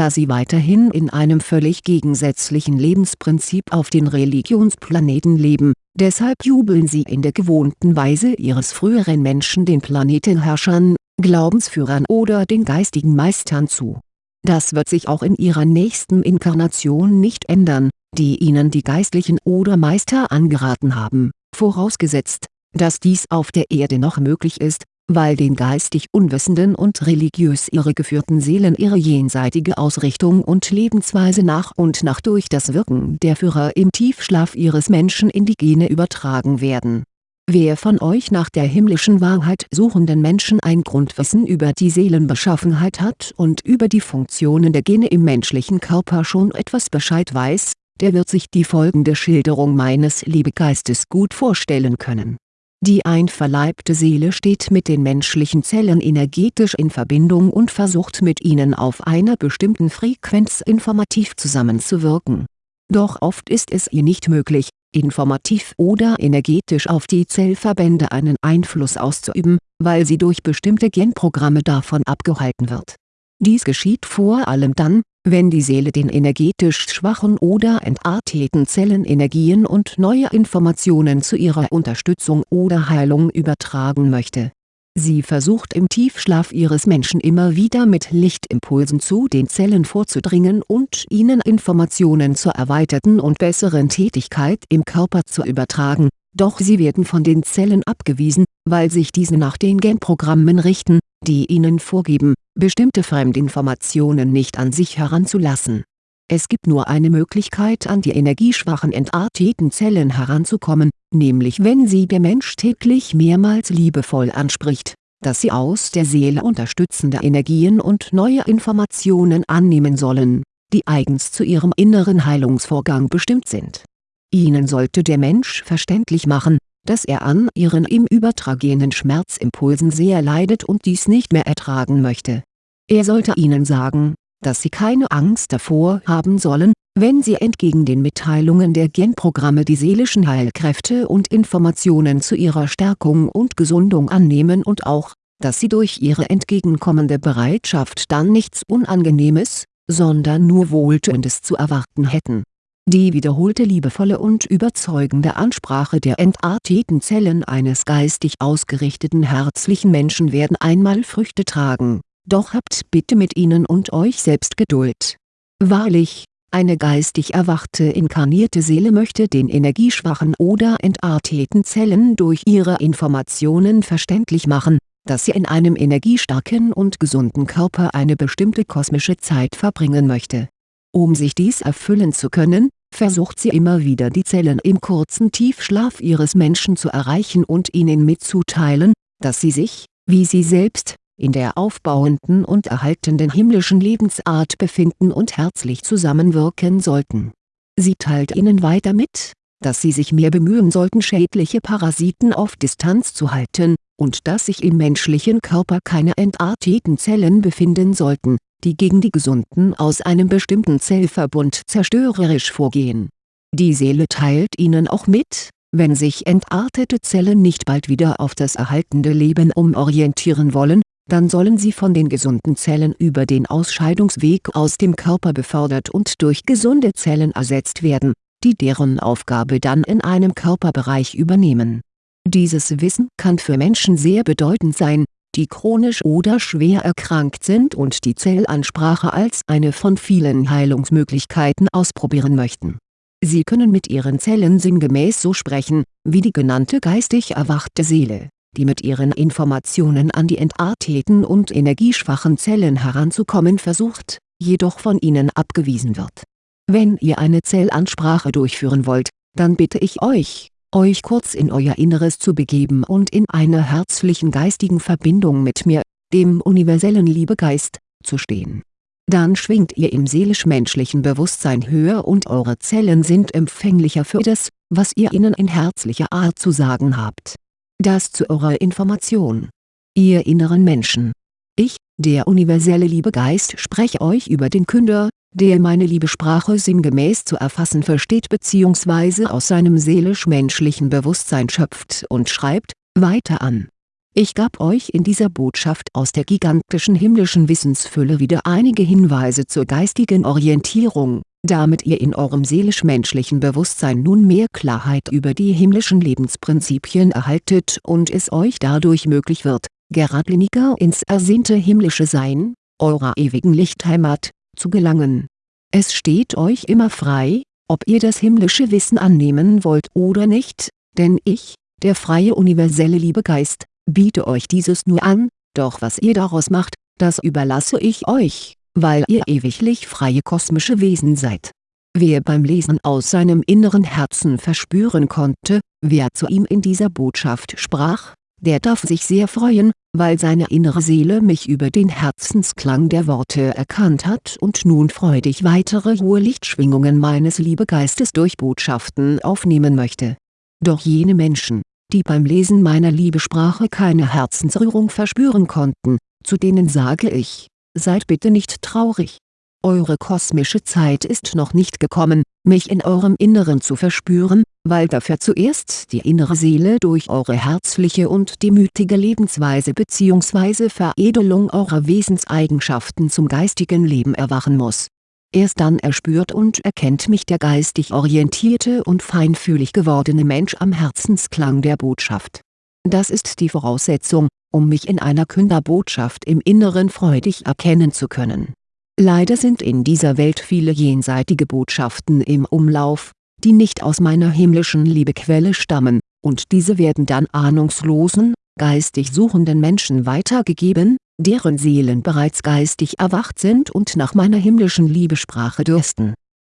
da sie weiterhin in einem völlig gegensätzlichen Lebensprinzip auf den Religionsplaneten leben, deshalb jubeln sie in der gewohnten Weise ihres früheren Menschen den Planetenherrschern, Glaubensführern oder den geistigen Meistern zu. Das wird sich auch in ihrer nächsten Inkarnation nicht ändern, die ihnen die Geistlichen oder Meister angeraten haben, vorausgesetzt, dass dies auf der Erde noch möglich ist, weil den geistig unwissenden und religiös irregeführten Seelen ihre jenseitige Ausrichtung und Lebensweise nach und nach durch das Wirken der Führer im Tiefschlaf ihres Menschen in die Gene übertragen werden. Wer von euch nach der himmlischen Wahrheit suchenden Menschen ein Grundwissen über die Seelenbeschaffenheit hat und über die Funktionen der Gene im menschlichen Körper schon etwas Bescheid weiß, der wird sich die folgende Schilderung meines Liebegeistes gut vorstellen können die einverleibte Seele steht mit den menschlichen Zellen energetisch in Verbindung und versucht mit ihnen auf einer bestimmten Frequenz informativ zusammenzuwirken. Doch oft ist es ihr nicht möglich, informativ oder energetisch auf die Zellverbände einen Einfluss auszuüben, weil sie durch bestimmte Genprogramme davon abgehalten wird. Dies geschieht vor allem dann, wenn die Seele den energetisch schwachen oder entarteten Zellen Energien und neue Informationen zu ihrer Unterstützung oder Heilung übertragen möchte. Sie versucht im Tiefschlaf ihres Menschen immer wieder mit Lichtimpulsen zu den Zellen vorzudringen und ihnen Informationen zur erweiterten und besseren Tätigkeit im Körper zu übertragen, doch sie werden von den Zellen abgewiesen, weil sich diese nach den Genprogrammen richten, die ihnen vorgeben, bestimmte Fremdinformationen nicht an sich heranzulassen. Es gibt nur eine Möglichkeit an die energieschwachen entarteten Zellen heranzukommen, nämlich wenn sie der Mensch täglich mehrmals liebevoll anspricht, dass sie aus der Seele unterstützende Energien und neue Informationen annehmen sollen, die eigens zu ihrem inneren Heilungsvorgang bestimmt sind. Ihnen sollte der Mensch verständlich machen, dass er an ihren ihm übertragenen Schmerzimpulsen sehr leidet und dies nicht mehr ertragen möchte. Er sollte ihnen sagen, dass sie keine Angst davor haben sollen, wenn sie entgegen den Mitteilungen der Genprogramme die seelischen Heilkräfte und Informationen zu ihrer Stärkung und Gesundung annehmen und auch, dass sie durch ihre entgegenkommende Bereitschaft dann nichts Unangenehmes, sondern nur Wohltuendes zu erwarten hätten die wiederholte liebevolle und überzeugende Ansprache der entarteten Zellen eines geistig ausgerichteten herzlichen Menschen werden einmal Früchte tragen, doch habt bitte mit ihnen und euch selbst Geduld. Wahrlich, eine geistig erwachte inkarnierte Seele möchte den energieschwachen oder entarteten Zellen durch ihre Informationen verständlich machen, dass sie in einem energiestarken und gesunden Körper eine bestimmte kosmische Zeit verbringen möchte. Um sich dies erfüllen zu können, versucht sie immer wieder die Zellen im kurzen Tiefschlaf ihres Menschen zu erreichen und ihnen mitzuteilen, dass sie sich, wie sie selbst, in der aufbauenden und erhaltenden himmlischen Lebensart befinden und herzlich zusammenwirken sollten. Sie teilt ihnen weiter mit, dass sie sich mehr bemühen sollten schädliche Parasiten auf Distanz zu halten, und dass sich im menschlichen Körper keine entarteten Zellen befinden sollten, die gegen die Gesunden aus einem bestimmten Zellverbund zerstörerisch vorgehen. Die Seele teilt ihnen auch mit, wenn sich entartete Zellen nicht bald wieder auf das erhaltende Leben umorientieren wollen, dann sollen sie von den gesunden Zellen über den Ausscheidungsweg aus dem Körper befördert und durch gesunde Zellen ersetzt werden, die deren Aufgabe dann in einem Körperbereich übernehmen. Dieses Wissen kann für Menschen sehr bedeutend sein, die chronisch oder schwer erkrankt sind und die Zellansprache als eine von vielen Heilungsmöglichkeiten ausprobieren möchten. Sie können mit ihren Zellen sinngemäß so sprechen, wie die genannte geistig erwachte Seele, die mit ihren Informationen an die entarteten und energieschwachen Zellen heranzukommen versucht, jedoch von ihnen abgewiesen wird. Wenn ihr eine Zellansprache durchführen wollt, dann bitte ich euch, euch kurz in euer Inneres zu begeben und in einer herzlichen geistigen Verbindung mit mir, dem universellen Liebegeist, zu stehen. Dann schwingt ihr im seelisch-menschlichen Bewusstsein höher und eure Zellen sind empfänglicher für das, was ihr ihnen in herzlicher Art zu sagen habt. Das zu eurer Information. Ihr inneren Menschen. Ich, der universelle Liebegeist spreche euch über den Künder, der meine Liebesprache sinngemäß zu erfassen versteht bzw. aus seinem seelisch-menschlichen Bewusstsein schöpft und schreibt, weiter an. Ich gab euch in dieser Botschaft aus der gigantischen himmlischen Wissensfülle wieder einige Hinweise zur geistigen Orientierung, damit ihr in eurem seelisch-menschlichen Bewusstsein nun mehr Klarheit über die himmlischen Lebensprinzipien erhaltet und es euch dadurch möglich wird, geradliniger ins ersehnte himmlische Sein, eurer ewigen Lichtheimat, zu gelangen. Es steht euch immer frei, ob ihr das himmlische Wissen annehmen wollt oder nicht, denn ich, der freie universelle Liebegeist, biete euch dieses nur an, doch was ihr daraus macht, das überlasse ich euch, weil ihr ewiglich freie kosmische Wesen seid. Wer beim Lesen aus seinem inneren Herzen verspüren konnte, wer zu ihm in dieser Botschaft sprach, der darf sich sehr freuen, weil seine innere Seele mich über den Herzensklang der Worte erkannt hat und nun freudig weitere hohe Lichtschwingungen meines Liebegeistes durch Botschaften aufnehmen möchte. Doch jene Menschen, die beim Lesen meiner Liebesprache keine Herzensrührung verspüren konnten, zu denen sage ich, seid bitte nicht traurig. Eure kosmische Zeit ist noch nicht gekommen, mich in eurem Inneren zu verspüren, weil dafür zuerst die innere Seele durch eure herzliche und demütige Lebensweise bzw. Veredelung eurer Wesenseigenschaften zum geistigen Leben erwachen muss Erst dann erspürt und erkennt mich der geistig orientierte und feinfühlig gewordene Mensch am Herzensklang der Botschaft. Das ist die Voraussetzung, um mich in einer Künderbotschaft im Inneren freudig erkennen zu können. Leider sind in dieser Welt viele jenseitige Botschaften im Umlauf, die nicht aus meiner himmlischen Liebequelle stammen, und diese werden dann ahnungslosen, geistig suchenden Menschen weitergegeben, deren Seelen bereits geistig erwacht sind und nach meiner himmlischen Liebesprache dürsten.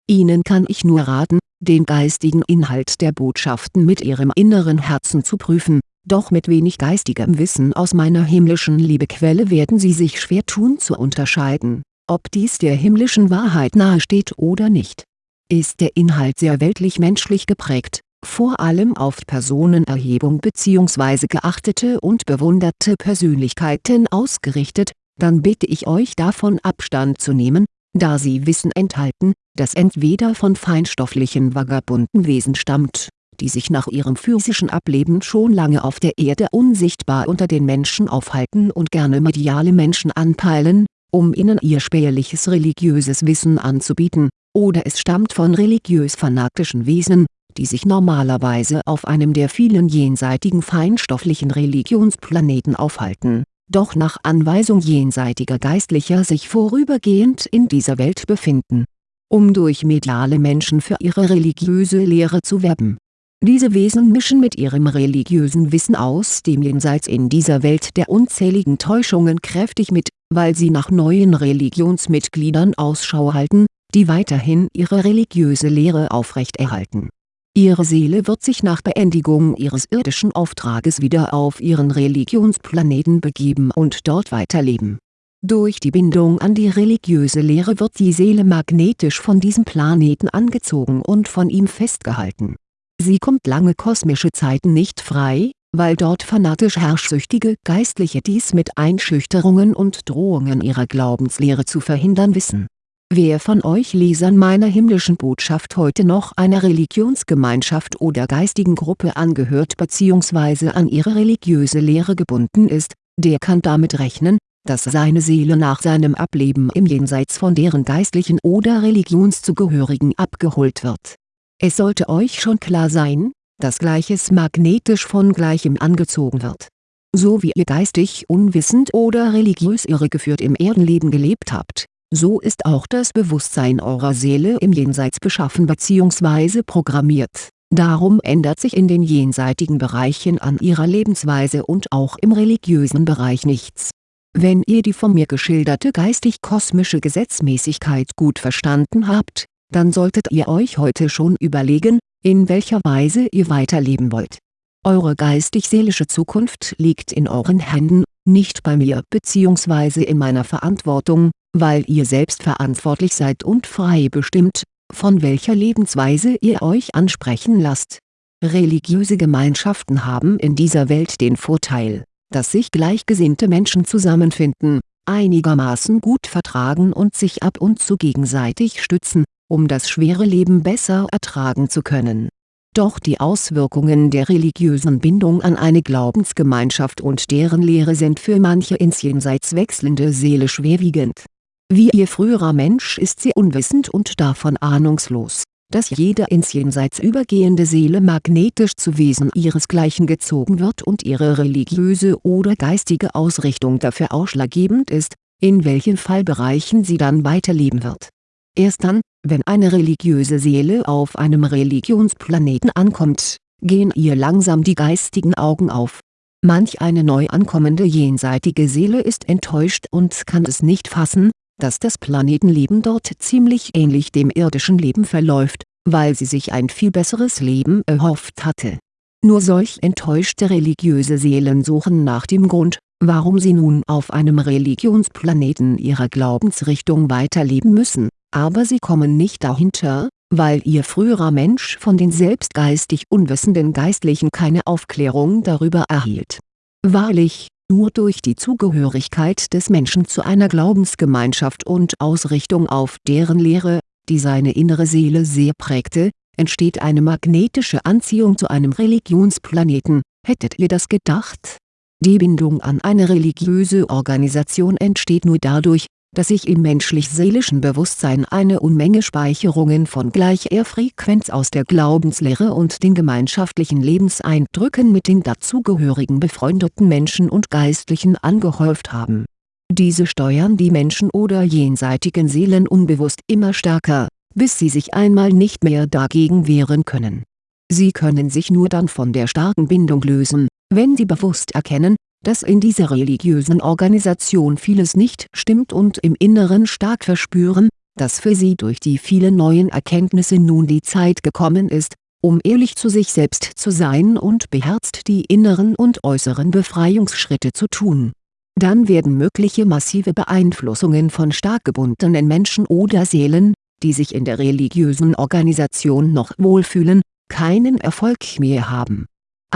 Ihnen kann ich nur raten, den geistigen Inhalt der Botschaften mit ihrem inneren Herzen zu prüfen, doch mit wenig geistigem Wissen aus meiner himmlischen Liebequelle werden sie sich schwer tun zu unterscheiden, ob dies der himmlischen Wahrheit nahesteht oder nicht. Ist der Inhalt sehr weltlich-menschlich geprägt, vor allem auf Personenerhebung bzw. geachtete und bewunderte Persönlichkeiten ausgerichtet, dann bitte ich euch davon Abstand zu nehmen, da sie Wissen enthalten, das entweder von feinstofflichen vagabunden Wesen stammt, die sich nach ihrem physischen Ableben schon lange auf der Erde unsichtbar unter den Menschen aufhalten und gerne mediale Menschen anpeilen, um ihnen ihr spärliches religiöses Wissen anzubieten, oder es stammt von religiös-fanatischen Wesen, die sich normalerweise auf einem der vielen jenseitigen feinstofflichen Religionsplaneten aufhalten, doch nach Anweisung jenseitiger Geistlicher sich vorübergehend in dieser Welt befinden, um durch mediale Menschen für ihre religiöse Lehre zu werben. Diese Wesen mischen mit ihrem religiösen Wissen aus dem Jenseits in dieser Welt der unzähligen Täuschungen kräftig mit, weil sie nach neuen Religionsmitgliedern Ausschau halten, die weiterhin ihre religiöse Lehre aufrechterhalten Ihre Seele wird sich nach Beendigung ihres irdischen Auftrages wieder auf ihren Religionsplaneten begeben und dort weiterleben. Durch die Bindung an die religiöse Lehre wird die Seele magnetisch von diesem Planeten angezogen und von ihm festgehalten. Sie kommt lange kosmische Zeiten nicht frei, weil dort fanatisch herrschsüchtige Geistliche dies mit Einschüchterungen und Drohungen ihrer Glaubenslehre zu verhindern wissen Wer von euch Lesern meiner himmlischen Botschaft heute noch einer Religionsgemeinschaft oder geistigen Gruppe angehört bzw. an ihre religiöse Lehre gebunden ist, der kann damit rechnen, dass seine Seele nach seinem Ableben im Jenseits von deren geistlichen oder Religionszugehörigen abgeholt wird. Es sollte euch schon klar sein, dass Gleiches magnetisch von Gleichem angezogen wird. So wie ihr geistig unwissend oder religiös irregeführt im Erdenleben gelebt habt so ist auch das Bewusstsein eurer Seele im Jenseits beschaffen bzw. programmiert, darum ändert sich in den jenseitigen Bereichen an ihrer Lebensweise und auch im religiösen Bereich nichts. Wenn ihr die von mir geschilderte geistig-kosmische Gesetzmäßigkeit gut verstanden habt, dann solltet ihr euch heute schon überlegen, in welcher Weise ihr weiterleben wollt. Eure geistig-seelische Zukunft liegt in euren Händen, nicht bei mir bzw. in meiner Verantwortung, weil ihr selbst verantwortlich seid und frei bestimmt, von welcher Lebensweise ihr euch ansprechen lasst. Religiöse Gemeinschaften haben in dieser Welt den Vorteil, dass sich gleichgesinnte Menschen zusammenfinden, einigermaßen gut vertragen und sich ab und zu gegenseitig stützen, um das schwere Leben besser ertragen zu können Doch die Auswirkungen der religiösen Bindung an eine Glaubensgemeinschaft und deren Lehre sind für manche ins Jenseits wechselnde Seele schwerwiegend. Wie ihr früherer Mensch ist sie unwissend und davon ahnungslos, dass jede ins Jenseits übergehende Seele magnetisch zu Wesen ihresgleichen gezogen wird und ihre religiöse oder geistige Ausrichtung dafür ausschlaggebend ist, in welchen Fallbereichen sie dann weiterleben wird. Erst dann, wenn eine religiöse Seele auf einem Religionsplaneten ankommt, gehen ihr langsam die geistigen Augen auf. Manch eine neu ankommende jenseitige Seele ist enttäuscht und kann es nicht fassen, dass das Planetenleben dort ziemlich ähnlich dem irdischen Leben verläuft, weil sie sich ein viel besseres Leben erhofft hatte. Nur solch enttäuschte religiöse Seelen suchen nach dem Grund, warum sie nun auf einem Religionsplaneten ihrer Glaubensrichtung weiterleben müssen, aber sie kommen nicht dahinter, weil ihr früherer Mensch von den selbst geistig unwissenden Geistlichen keine Aufklärung darüber erhielt. Wahrlich, nur durch die Zugehörigkeit des Menschen zu einer Glaubensgemeinschaft und Ausrichtung auf deren Lehre, die seine innere Seele sehr prägte, entsteht eine magnetische Anziehung zu einem Religionsplaneten, hättet ihr das gedacht? Die Bindung an eine religiöse Organisation entsteht nur dadurch, dass sich im menschlich-seelischen Bewusstsein eine Unmenge Speicherungen von gleicher Frequenz aus der Glaubenslehre und den gemeinschaftlichen Lebenseindrücken mit den dazugehörigen befreundeten Menschen und Geistlichen angehäuft haben. Diese steuern die Menschen oder jenseitigen Seelen unbewusst immer stärker, bis sie sich einmal nicht mehr dagegen wehren können. Sie können sich nur dann von der starken Bindung lösen, wenn sie bewusst erkennen, dass in dieser religiösen Organisation vieles nicht stimmt und im Inneren stark verspüren, dass für sie durch die vielen neuen Erkenntnisse nun die Zeit gekommen ist, um ehrlich zu sich selbst zu sein und beherzt die inneren und äußeren Befreiungsschritte zu tun. Dann werden mögliche massive Beeinflussungen von stark gebundenen Menschen oder Seelen, die sich in der religiösen Organisation noch wohlfühlen, keinen Erfolg mehr haben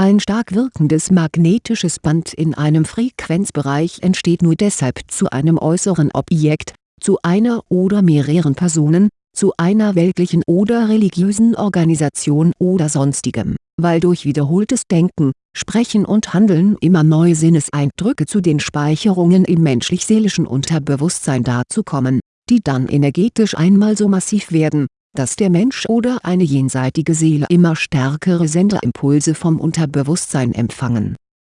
ein stark wirkendes magnetisches Band in einem Frequenzbereich entsteht nur deshalb zu einem äußeren Objekt, zu einer oder mehreren Personen, zu einer weltlichen oder religiösen Organisation oder sonstigem, weil durch wiederholtes Denken, Sprechen und Handeln immer neue Sinneseindrücke zu den Speicherungen im menschlich-seelischen Unterbewusstsein dazukommen, die dann energetisch einmal so massiv werden, dass der Mensch oder eine jenseitige Seele immer stärkere Senderimpulse vom Unterbewusstsein empfangen.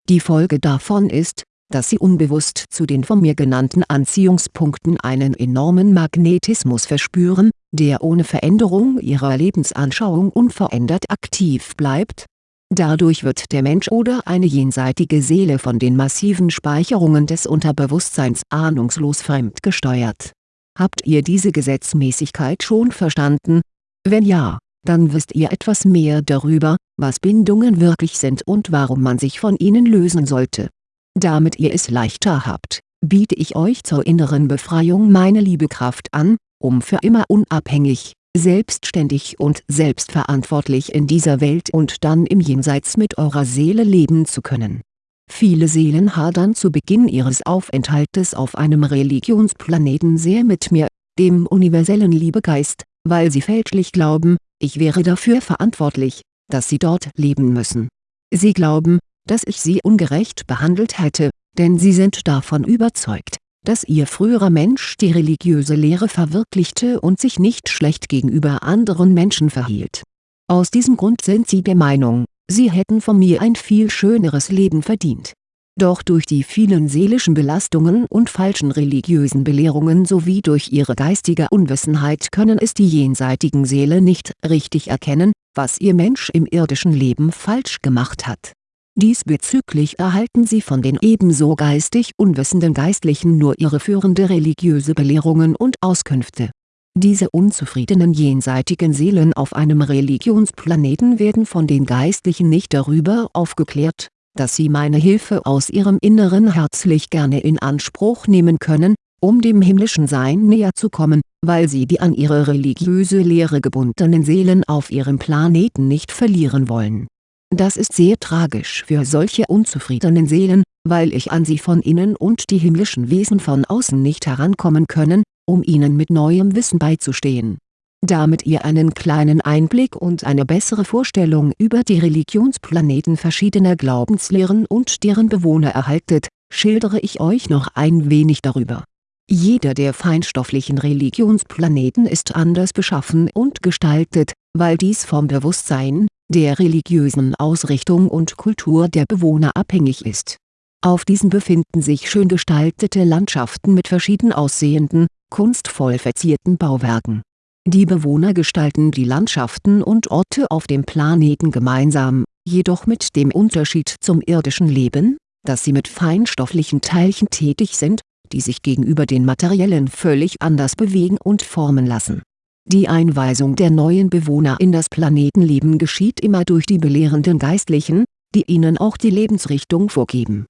Die Folge davon ist, dass sie unbewusst zu den von mir genannten Anziehungspunkten einen enormen Magnetismus verspüren, der ohne Veränderung ihrer Lebensanschauung unverändert aktiv bleibt. Dadurch wird der Mensch oder eine jenseitige Seele von den massiven Speicherungen des Unterbewusstseins ahnungslos fremdgesteuert Habt ihr diese Gesetzmäßigkeit schon verstanden? Wenn ja, dann wisst ihr etwas mehr darüber, was Bindungen wirklich sind und warum man sich von ihnen lösen sollte. Damit ihr es leichter habt, biete ich euch zur inneren Befreiung meine Liebekraft an, um für immer unabhängig, selbstständig und selbstverantwortlich in dieser Welt und dann im Jenseits mit eurer Seele leben zu können Viele Seelen hadern zu Beginn ihres Aufenthaltes auf einem Religionsplaneten sehr mit mir, dem universellen Liebegeist, weil sie fälschlich glauben, ich wäre dafür verantwortlich, dass sie dort leben müssen. Sie glauben, dass ich sie ungerecht behandelt hätte, denn sie sind davon überzeugt, dass ihr früherer Mensch die religiöse Lehre verwirklichte und sich nicht schlecht gegenüber anderen Menschen verhielt. Aus diesem Grund sind sie der Meinung, sie hätten von mir ein viel schöneres Leben verdient. Doch durch die vielen seelischen Belastungen und falschen religiösen Belehrungen sowie durch ihre geistige Unwissenheit können es die jenseitigen Seele nicht richtig erkennen, was ihr Mensch im irdischen Leben falsch gemacht hat. Diesbezüglich erhalten sie von den ebenso geistig unwissenden Geistlichen nur ihre führende religiöse Belehrungen und Auskünfte diese unzufriedenen jenseitigen Seelen auf einem Religionsplaneten werden von den Geistlichen nicht darüber aufgeklärt, dass sie meine Hilfe aus ihrem Inneren herzlich gerne in Anspruch nehmen können, um dem himmlischen Sein näher zu kommen, weil sie die an ihre religiöse Lehre gebundenen Seelen auf ihrem Planeten nicht verlieren wollen. Das ist sehr tragisch für solche unzufriedenen Seelen, weil ich an sie von innen und die himmlischen Wesen von außen nicht herankommen können, um ihnen mit neuem Wissen beizustehen. Damit ihr einen kleinen Einblick und eine bessere Vorstellung über die Religionsplaneten verschiedener Glaubenslehren und deren Bewohner erhaltet, schildere ich euch noch ein wenig darüber. Jeder der feinstofflichen Religionsplaneten ist anders beschaffen und gestaltet, weil dies vom Bewusstsein, der religiösen Ausrichtung und Kultur der Bewohner abhängig ist. Auf diesen befinden sich schön gestaltete Landschaften mit verschieden aussehenden, kunstvoll verzierten Bauwerken die Bewohner gestalten die Landschaften und Orte auf dem Planeten gemeinsam, jedoch mit dem Unterschied zum irdischen Leben, dass sie mit feinstofflichen Teilchen tätig sind, die sich gegenüber den materiellen völlig anders bewegen und formen lassen. Die Einweisung der neuen Bewohner in das Planetenleben geschieht immer durch die belehrenden Geistlichen, die ihnen auch die Lebensrichtung vorgeben.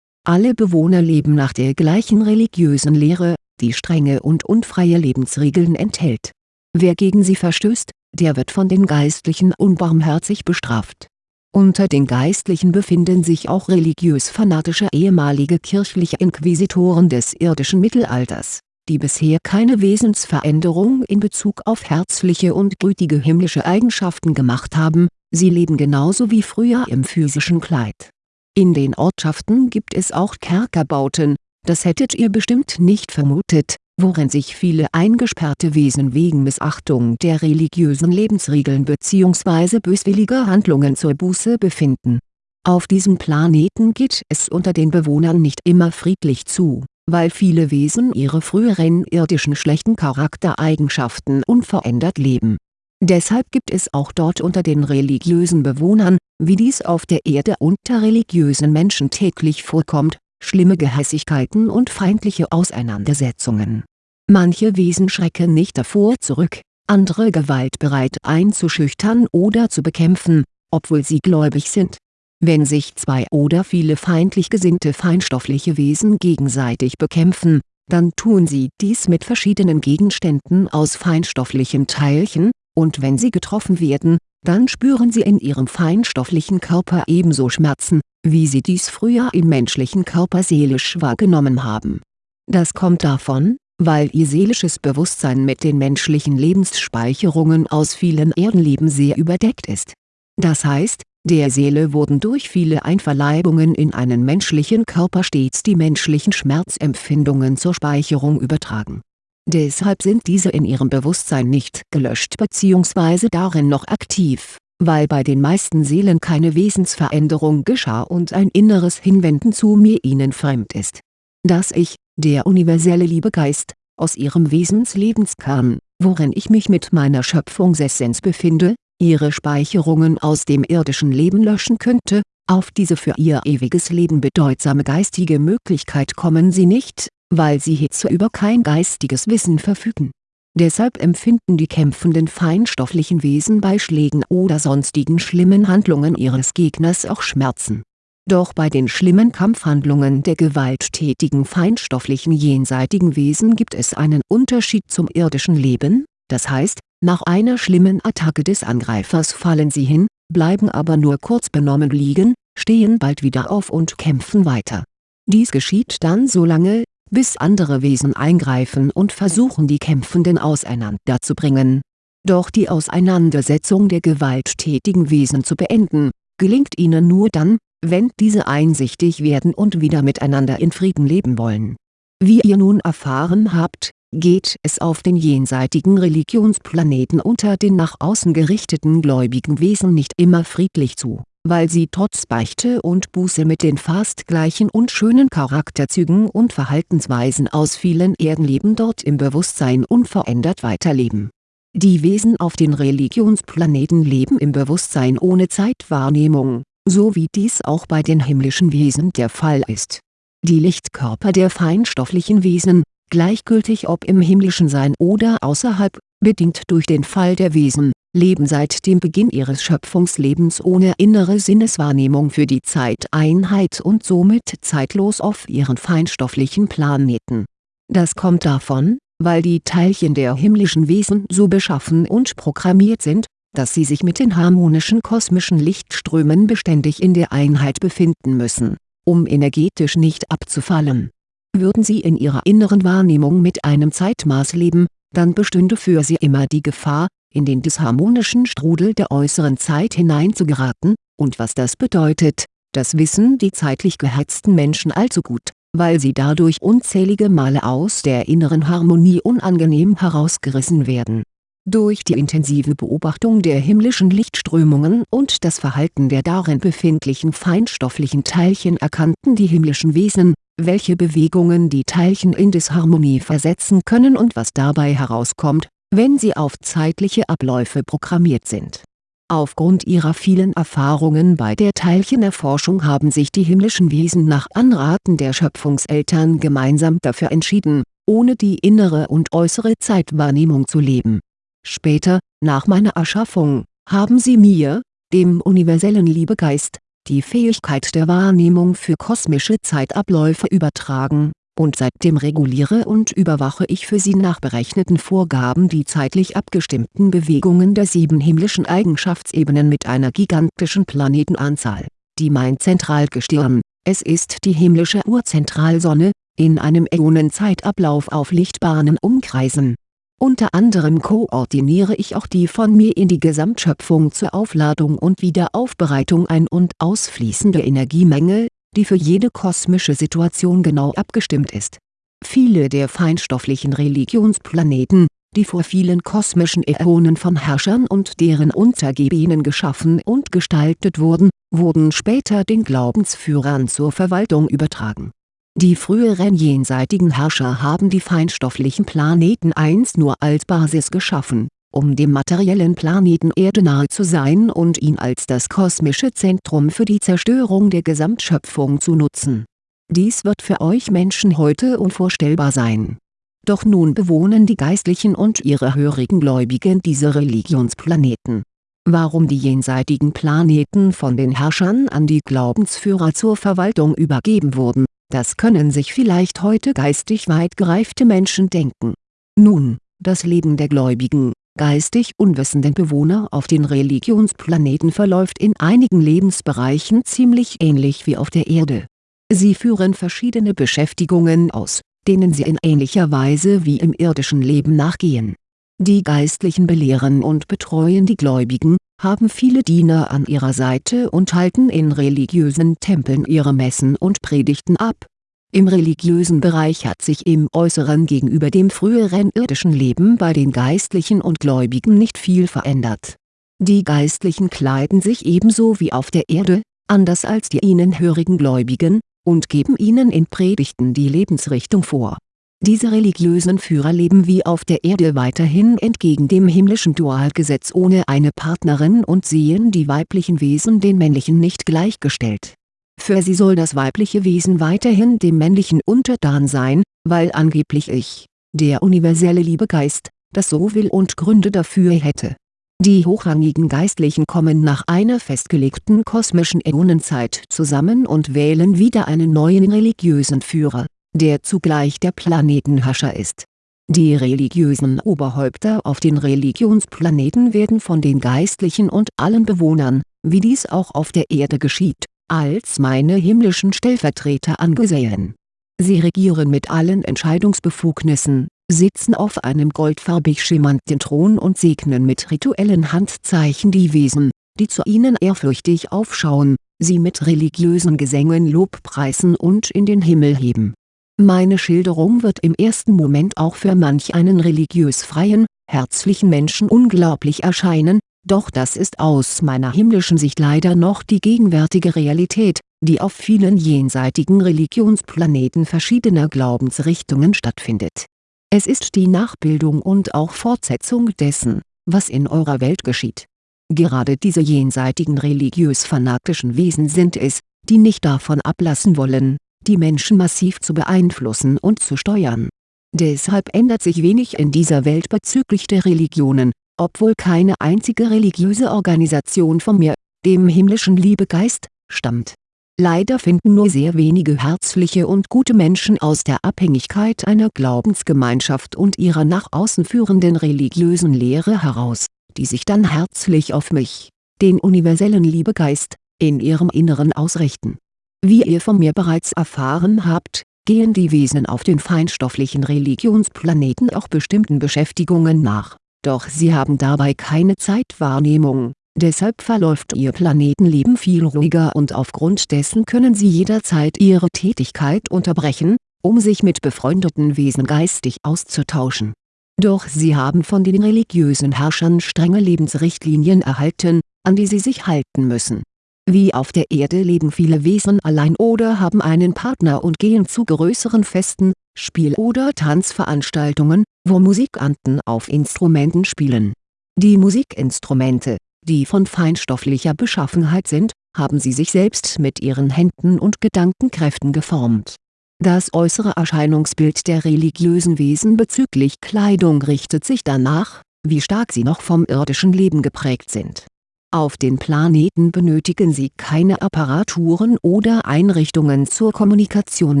Alle Bewohner leben nach der gleichen religiösen Lehre, die strenge und unfreie Lebensregeln enthält Wer gegen sie verstößt, der wird von den Geistlichen unbarmherzig bestraft. Unter den Geistlichen befinden sich auch religiös-fanatische ehemalige kirchliche Inquisitoren des irdischen Mittelalters, die bisher keine Wesensveränderung in Bezug auf herzliche und gütige himmlische Eigenschaften gemacht haben, sie leben genauso wie früher im physischen Kleid. In den Ortschaften gibt es auch Kerkerbauten, das hättet ihr bestimmt nicht vermutet, worin sich viele eingesperrte Wesen wegen Missachtung der religiösen Lebensregeln bzw. böswilliger Handlungen zur Buße befinden. Auf diesem Planeten geht es unter den Bewohnern nicht immer friedlich zu, weil viele Wesen ihre früheren irdischen schlechten Charaktereigenschaften unverändert leben. Deshalb gibt es auch dort unter den religiösen Bewohnern, wie dies auf der Erde unter religiösen Menschen täglich vorkommt, schlimme Gehässigkeiten und feindliche Auseinandersetzungen. Manche Wesen schrecken nicht davor zurück, andere gewaltbereit einzuschüchtern oder zu bekämpfen, obwohl sie gläubig sind. Wenn sich zwei oder viele feindlich gesinnte feinstoffliche Wesen gegenseitig bekämpfen, dann tun sie dies mit verschiedenen Gegenständen aus feinstofflichen Teilchen, und wenn sie getroffen werden, dann spüren sie in ihrem feinstofflichen Körper ebenso Schmerzen, wie sie dies früher im menschlichen Körper seelisch wahrgenommen haben. Das kommt davon, weil ihr seelisches Bewusstsein mit den menschlichen Lebensspeicherungen aus vielen Erdenleben sehr überdeckt ist. Das heißt, der Seele wurden durch viele Einverleibungen in einen menschlichen Körper stets die menschlichen Schmerzempfindungen zur Speicherung übertragen. Deshalb sind diese in ihrem Bewusstsein nicht gelöscht bzw. darin noch aktiv weil bei den meisten Seelen keine Wesensveränderung geschah und ein inneres Hinwenden zu mir ihnen fremd ist. Dass ich, der universelle Liebegeist, aus ihrem Wesenslebenskern, worin ich mich mit meiner Schöpfungsessenz befinde, ihre Speicherungen aus dem irdischen Leben löschen könnte, auf diese für ihr ewiges Leben bedeutsame geistige Möglichkeit kommen sie nicht, weil sie hierzu über kein geistiges Wissen verfügen Deshalb empfinden die kämpfenden feinstofflichen Wesen bei Schlägen oder sonstigen schlimmen Handlungen ihres Gegners auch Schmerzen. Doch bei den schlimmen Kampfhandlungen der gewalttätigen feinstofflichen jenseitigen Wesen gibt es einen Unterschied zum irdischen Leben, das heißt, nach einer schlimmen Attacke des Angreifers fallen sie hin, bleiben aber nur kurz benommen liegen, stehen bald wieder auf und kämpfen weiter. Dies geschieht dann so lange, bis andere Wesen eingreifen und versuchen die Kämpfenden auseinanderzubringen. Doch die Auseinandersetzung der gewalttätigen Wesen zu beenden, gelingt ihnen nur dann, wenn diese einsichtig werden und wieder miteinander in Frieden leben wollen. Wie ihr nun erfahren habt, geht es auf den jenseitigen Religionsplaneten unter den nach außen gerichteten gläubigen Wesen nicht immer friedlich zu weil sie trotz Beichte und Buße mit den fast gleichen und schönen Charakterzügen und Verhaltensweisen aus vielen Erdenleben dort im Bewusstsein unverändert weiterleben. Die Wesen auf den Religionsplaneten leben im Bewusstsein ohne Zeitwahrnehmung, so wie dies auch bei den himmlischen Wesen der Fall ist. Die Lichtkörper der feinstofflichen Wesen, gleichgültig ob im himmlischen Sein oder außerhalb, bedingt durch den Fall der Wesen, leben seit dem Beginn ihres Schöpfungslebens ohne innere Sinneswahrnehmung für die Zeiteinheit und somit zeitlos auf ihren feinstofflichen Planeten. Das kommt davon, weil die Teilchen der himmlischen Wesen so beschaffen und programmiert sind, dass sie sich mit den harmonischen kosmischen Lichtströmen beständig in der Einheit befinden müssen, um energetisch nicht abzufallen. Würden sie in ihrer inneren Wahrnehmung mit einem Zeitmaß leben, dann bestünde für sie immer die Gefahr, in den disharmonischen Strudel der äußeren Zeit hineinzugeraten, und was das bedeutet, das wissen die zeitlich gehetzten Menschen allzu gut, weil sie dadurch unzählige Male aus der inneren Harmonie unangenehm herausgerissen werden. Durch die intensive Beobachtung der himmlischen Lichtströmungen und das Verhalten der darin befindlichen feinstofflichen Teilchen erkannten die himmlischen Wesen, welche Bewegungen die Teilchen in Disharmonie versetzen können und was dabei herauskommt, wenn sie auf zeitliche Abläufe programmiert sind. Aufgrund ihrer vielen Erfahrungen bei der Teilchenerforschung haben sich die himmlischen Wesen nach Anraten der Schöpfungseltern gemeinsam dafür entschieden, ohne die innere und äußere Zeitwahrnehmung zu leben. Später, nach meiner Erschaffung, haben sie mir, dem universellen Liebegeist, die Fähigkeit der Wahrnehmung für kosmische Zeitabläufe übertragen und seitdem reguliere und überwache ich für sie nach berechneten Vorgaben die zeitlich abgestimmten Bewegungen der sieben himmlischen Eigenschaftsebenen mit einer gigantischen Planetenanzahl, die mein Zentralgestirn, es ist die himmlische Urzentralsonne, in einem Äonenzeitablauf auf Lichtbahnen umkreisen. Unter anderem koordiniere ich auch die von mir in die Gesamtschöpfung zur Aufladung und Wiederaufbereitung ein- und ausfließende Energiemenge, die für jede kosmische Situation genau abgestimmt ist. Viele der feinstofflichen Religionsplaneten, die vor vielen kosmischen Äonen von Herrschern und deren Untergebenen geschaffen und gestaltet wurden, wurden später den Glaubensführern zur Verwaltung übertragen. Die früheren jenseitigen Herrscher haben die feinstofflichen Planeten einst nur als Basis geschaffen um dem materiellen Planeten Erde nahe zu sein und ihn als das kosmische Zentrum für die Zerstörung der Gesamtschöpfung zu nutzen. Dies wird für euch Menschen heute unvorstellbar sein. Doch nun bewohnen die Geistlichen und ihre hörigen Gläubigen diese Religionsplaneten. Warum die jenseitigen Planeten von den Herrschern an die Glaubensführer zur Verwaltung übergeben wurden, das können sich vielleicht heute geistig weit gereifte Menschen denken. Nun, das Leben der Gläubigen, geistig unwissenden Bewohner auf den Religionsplaneten verläuft in einigen Lebensbereichen ziemlich ähnlich wie auf der Erde. Sie führen verschiedene Beschäftigungen aus, denen sie in ähnlicher Weise wie im irdischen Leben nachgehen. Die Geistlichen belehren und betreuen die Gläubigen, haben viele Diener an ihrer Seite und halten in religiösen Tempeln ihre Messen und Predigten ab im religiösen Bereich hat sich im Äußeren gegenüber dem früheren irdischen Leben bei den Geistlichen und Gläubigen nicht viel verändert. Die Geistlichen kleiden sich ebenso wie auf der Erde, anders als die ihnen hörigen Gläubigen, und geben ihnen in Predigten die Lebensrichtung vor. Diese religiösen Führer leben wie auf der Erde weiterhin entgegen dem himmlischen Dualgesetz ohne eine Partnerin und sehen die weiblichen Wesen den männlichen nicht gleichgestellt für sie soll das weibliche Wesen weiterhin dem männlichen untertan sein, weil angeblich ich, der universelle Liebegeist, das so will und Gründe dafür hätte. Die hochrangigen Geistlichen kommen nach einer festgelegten kosmischen Äonenzeit zusammen und wählen wieder einen neuen religiösen Führer, der zugleich der Planetenherrscher ist. Die religiösen Oberhäupter auf den Religionsplaneten werden von den Geistlichen und allen Bewohnern, wie dies auch auf der Erde geschieht, als meine himmlischen Stellvertreter angesehen. Sie regieren mit allen Entscheidungsbefugnissen, sitzen auf einem goldfarbig schimmernden Thron und segnen mit rituellen Handzeichen die Wesen, die zu ihnen ehrfürchtig aufschauen, sie mit religiösen Gesängen lobpreisen und in den Himmel heben. Meine Schilderung wird im ersten Moment auch für manch einen religiös freien, herzlichen Menschen unglaublich erscheinen, doch das ist aus meiner himmlischen Sicht leider noch die gegenwärtige Realität, die auf vielen jenseitigen Religionsplaneten verschiedener Glaubensrichtungen stattfindet. Es ist die Nachbildung und auch Fortsetzung dessen, was in eurer Welt geschieht. Gerade diese jenseitigen religiös-fanatischen Wesen sind es, die nicht davon ablassen wollen, die Menschen massiv zu beeinflussen und zu steuern. Deshalb ändert sich wenig in dieser Welt bezüglich der Religionen, obwohl keine einzige religiöse Organisation von mir, dem himmlischen Liebegeist, stammt. Leider finden nur sehr wenige herzliche und gute Menschen aus der Abhängigkeit einer Glaubensgemeinschaft und ihrer nach außen führenden religiösen Lehre heraus, die sich dann herzlich auf mich, den universellen Liebegeist, in ihrem Inneren ausrichten. Wie ihr von mir bereits erfahren habt, gehen die Wesen auf den feinstofflichen Religionsplaneten auch bestimmten Beschäftigungen nach, doch sie haben dabei keine Zeitwahrnehmung, deshalb verläuft ihr Planetenleben viel ruhiger und aufgrund dessen können sie jederzeit ihre Tätigkeit unterbrechen, um sich mit befreundeten Wesen geistig auszutauschen. Doch sie haben von den religiösen Herrschern strenge Lebensrichtlinien erhalten, an die sie sich halten müssen wie auf der Erde leben viele Wesen allein oder haben einen Partner und gehen zu größeren Festen, Spiel- oder Tanzveranstaltungen, wo Musikanten auf Instrumenten spielen. Die Musikinstrumente, die von feinstofflicher Beschaffenheit sind, haben sie sich selbst mit ihren Händen und Gedankenkräften geformt. Das äußere Erscheinungsbild der religiösen Wesen bezüglich Kleidung richtet sich danach, wie stark sie noch vom irdischen Leben geprägt sind auf den Planeten benötigen sie keine Apparaturen oder Einrichtungen zur Kommunikation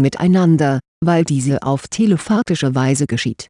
miteinander, weil diese auf telepathische Weise geschieht.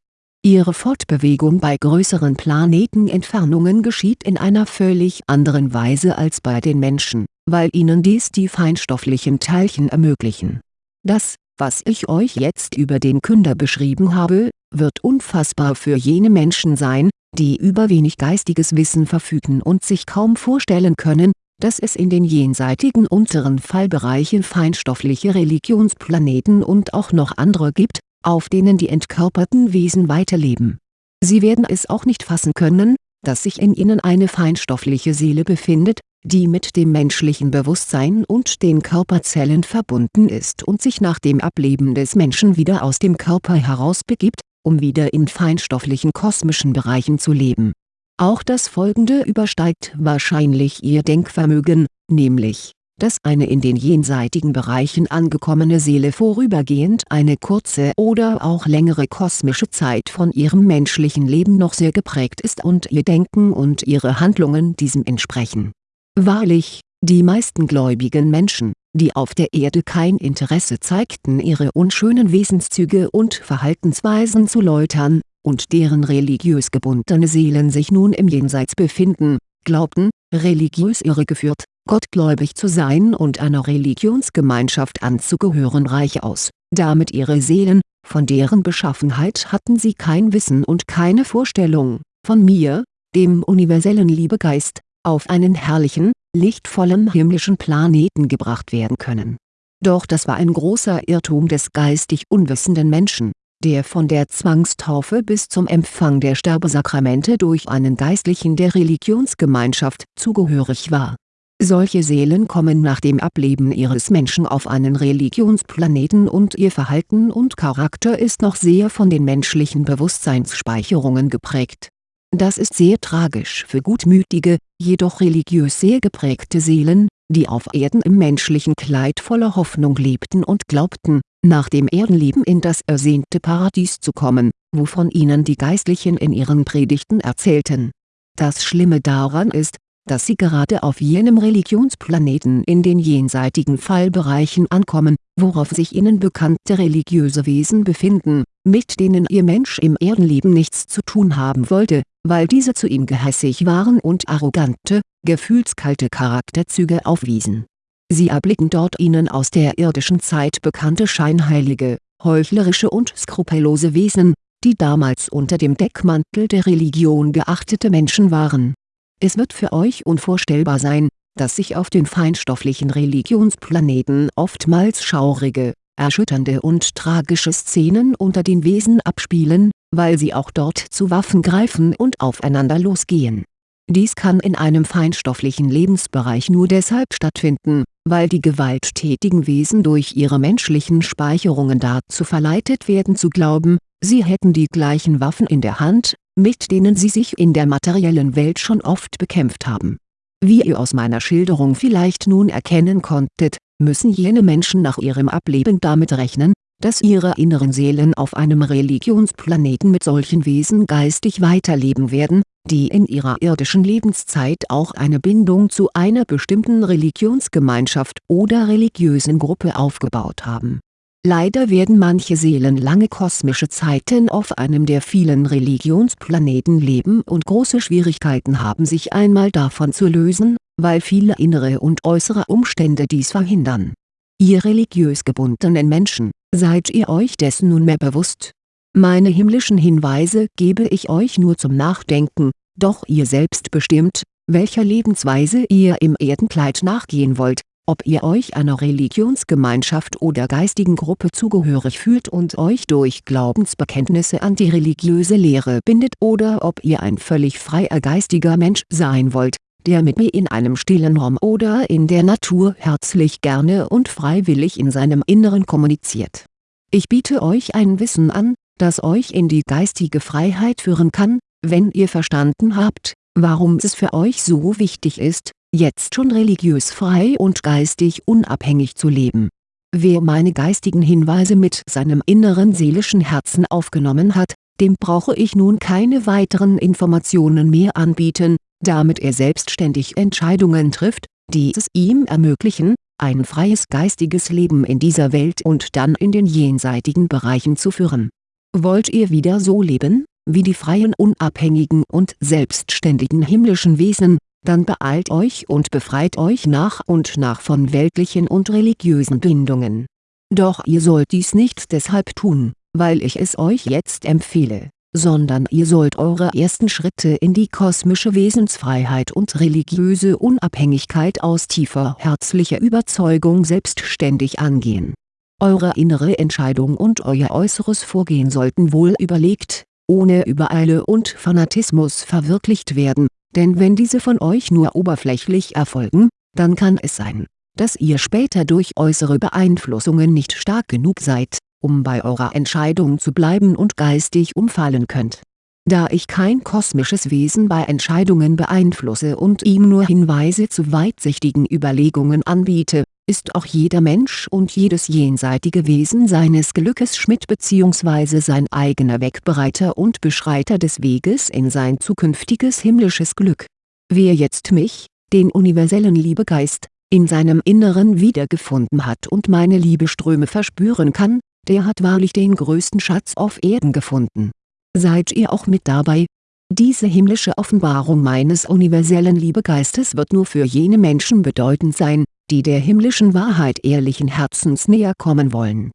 Ihre Fortbewegung bei größeren Planetenentfernungen geschieht in einer völlig anderen Weise als bei den Menschen, weil ihnen dies die feinstofflichen Teilchen ermöglichen. Das, was ich euch jetzt über den Künder beschrieben habe, wird unfassbar für jene Menschen sein, die über wenig geistiges Wissen verfügen und sich kaum vorstellen können, dass es in den jenseitigen unteren Fallbereichen feinstoffliche Religionsplaneten und auch noch andere gibt, auf denen die entkörperten Wesen weiterleben. Sie werden es auch nicht fassen können, dass sich in ihnen eine feinstoffliche Seele befindet, die mit dem menschlichen Bewusstsein und den Körperzellen verbunden ist und sich nach dem Ableben des Menschen wieder aus dem Körper herausbegibt um wieder in feinstofflichen kosmischen Bereichen zu leben. Auch das folgende übersteigt wahrscheinlich ihr Denkvermögen, nämlich, dass eine in den jenseitigen Bereichen angekommene Seele vorübergehend eine kurze oder auch längere kosmische Zeit von ihrem menschlichen Leben noch sehr geprägt ist und ihr Denken und ihre Handlungen diesem entsprechen. Wahrlich, die meisten gläubigen Menschen, die auf der Erde kein Interesse zeigten ihre unschönen Wesenszüge und Verhaltensweisen zu läutern, und deren religiös gebundene Seelen sich nun im Jenseits befinden, glaubten, religiös irregeführt, gottgläubig zu sein und einer Religionsgemeinschaft anzugehören reich aus, damit ihre Seelen, von deren Beschaffenheit hatten sie kein Wissen und keine Vorstellung, von mir, dem universellen Liebegeist, auf einen herrlichen, lichtvollen himmlischen Planeten gebracht werden können. Doch das war ein großer Irrtum des geistig unwissenden Menschen, der von der Zwangstaufe bis zum Empfang der Sterbesakramente durch einen Geistlichen der Religionsgemeinschaft zugehörig war. Solche Seelen kommen nach dem Ableben ihres Menschen auf einen Religionsplaneten und ihr Verhalten und Charakter ist noch sehr von den menschlichen Bewusstseinsspeicherungen geprägt das ist sehr tragisch für gutmütige, jedoch religiös sehr geprägte Seelen, die auf Erden im menschlichen Kleid voller Hoffnung lebten und glaubten, nach dem Erdenleben in das ersehnte Paradies zu kommen, wovon ihnen die Geistlichen in ihren Predigten erzählten. Das Schlimme daran ist, dass sie gerade auf jenem Religionsplaneten in den jenseitigen Fallbereichen ankommen, worauf sich ihnen bekannte religiöse Wesen befinden, mit denen ihr Mensch im Erdenleben nichts zu tun haben wollte, weil diese zu ihm gehässig waren und arrogante, gefühlskalte Charakterzüge aufwiesen. Sie erblicken dort ihnen aus der irdischen Zeit bekannte scheinheilige, heuchlerische und skrupellose Wesen, die damals unter dem Deckmantel der Religion geachtete Menschen waren. Es wird für euch unvorstellbar sein, dass sich auf den feinstofflichen Religionsplaneten oftmals schaurige, erschütternde und tragische Szenen unter den Wesen abspielen, weil sie auch dort zu Waffen greifen und aufeinander losgehen. Dies kann in einem feinstofflichen Lebensbereich nur deshalb stattfinden, weil die gewalttätigen Wesen durch ihre menschlichen Speicherungen dazu verleitet werden zu glauben, sie hätten die gleichen Waffen in der Hand, mit denen sie sich in der materiellen Welt schon oft bekämpft haben. Wie ihr aus meiner Schilderung vielleicht nun erkennen konntet, müssen jene Menschen nach ihrem Ableben damit rechnen, dass ihre inneren Seelen auf einem Religionsplaneten mit solchen Wesen geistig weiterleben werden, die in ihrer irdischen Lebenszeit auch eine Bindung zu einer bestimmten Religionsgemeinschaft oder religiösen Gruppe aufgebaut haben. Leider werden manche Seelen lange kosmische Zeiten auf einem der vielen Religionsplaneten leben und große Schwierigkeiten haben sich einmal davon zu lösen, weil viele innere und äußere Umstände dies verhindern. Ihr religiös gebundenen Menschen, Seid ihr euch dessen nunmehr bewusst? Meine himmlischen Hinweise gebe ich euch nur zum Nachdenken, doch ihr selbst bestimmt, welcher Lebensweise ihr im Erdenkleid nachgehen wollt, ob ihr euch einer Religionsgemeinschaft oder geistigen Gruppe zugehörig fühlt und euch durch Glaubensbekenntnisse an die religiöse Lehre bindet oder ob ihr ein völlig freier geistiger Mensch sein wollt, der mit mir in einem stillen Raum oder in der Natur herzlich gerne und freiwillig in seinem Inneren kommuniziert. Ich biete euch ein Wissen an, das euch in die geistige Freiheit führen kann, wenn ihr verstanden habt, warum es für euch so wichtig ist, jetzt schon religiös frei und geistig unabhängig zu leben. Wer meine geistigen Hinweise mit seinem inneren seelischen Herzen aufgenommen hat, dem brauche ich nun keine weiteren Informationen mehr anbieten, damit er selbstständig Entscheidungen trifft, die es ihm ermöglichen, ein freies geistiges Leben in dieser Welt und dann in den jenseitigen Bereichen zu führen. Wollt ihr wieder so leben, wie die freien unabhängigen und selbstständigen himmlischen Wesen, dann beeilt euch und befreit euch nach und nach von weltlichen und religiösen Bindungen. Doch ihr sollt dies nicht deshalb tun, weil ich es euch jetzt empfehle, sondern ihr sollt eure ersten Schritte in die kosmische Wesensfreiheit und religiöse Unabhängigkeit aus tiefer herzlicher Überzeugung selbstständig angehen. Eure innere Entscheidung und euer äußeres Vorgehen sollten wohl überlegt, ohne Übereile und Fanatismus verwirklicht werden, denn wenn diese von euch nur oberflächlich erfolgen, dann kann es sein, dass ihr später durch äußere Beeinflussungen nicht stark genug seid, um bei eurer Entscheidung zu bleiben und geistig umfallen könnt. Da ich kein kosmisches Wesen bei Entscheidungen beeinflusse und ihm nur Hinweise zu weitsichtigen Überlegungen anbiete, ist auch jeder Mensch und jedes jenseitige Wesen seines Glückes Schmidt bzw. sein eigener Wegbereiter und Beschreiter des Weges in sein zukünftiges himmlisches Glück. Wer jetzt mich, den universellen Liebegeist, in seinem Inneren wiedergefunden hat und meine Liebeströme verspüren kann, der hat wahrlich den größten Schatz auf Erden gefunden. Seid ihr auch mit dabei? Diese himmlische Offenbarung meines universellen Liebegeistes wird nur für jene Menschen bedeutend sein, die der himmlischen Wahrheit ehrlichen Herzens näher kommen wollen.